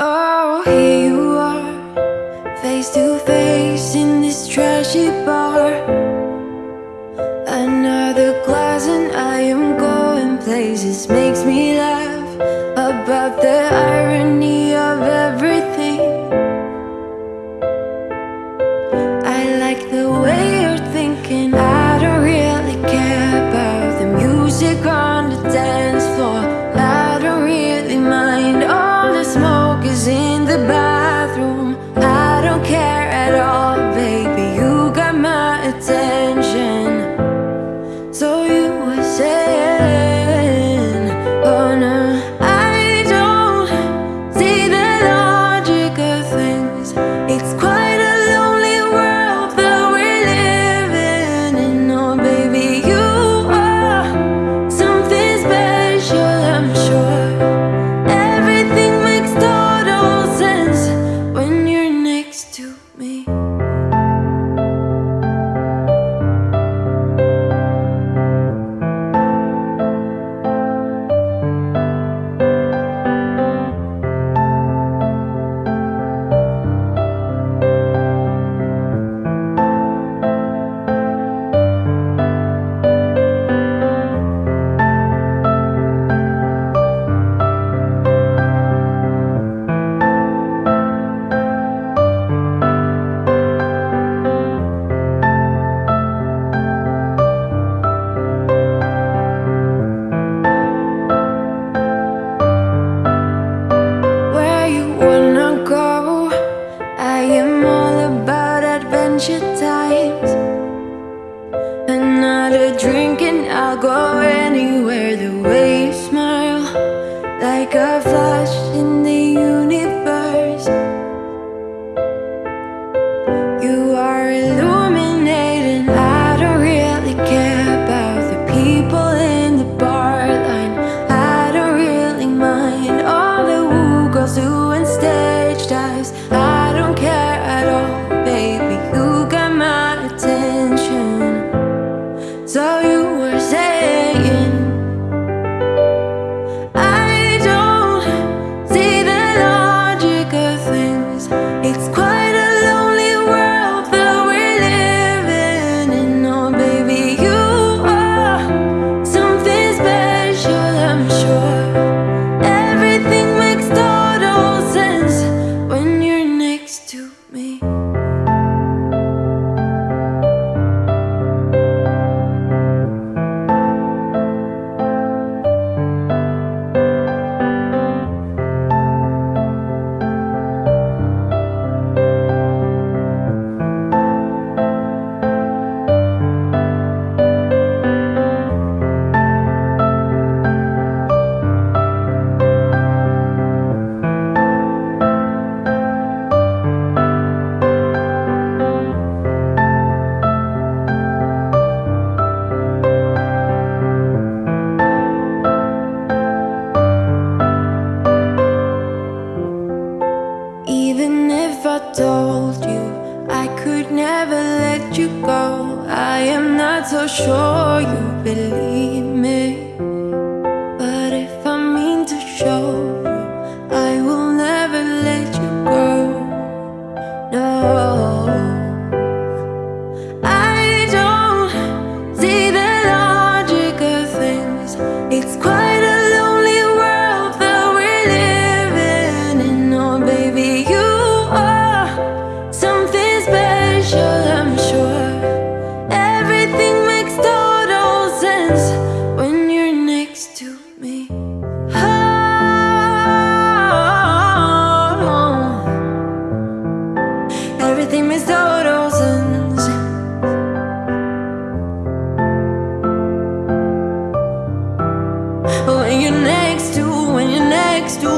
Oh, here you are Face to face in this trashy bar. Another glass and I am going places. Makes me laugh about the not a drink and I'll go anywhere the waves. you go. I am not so sure you believe next to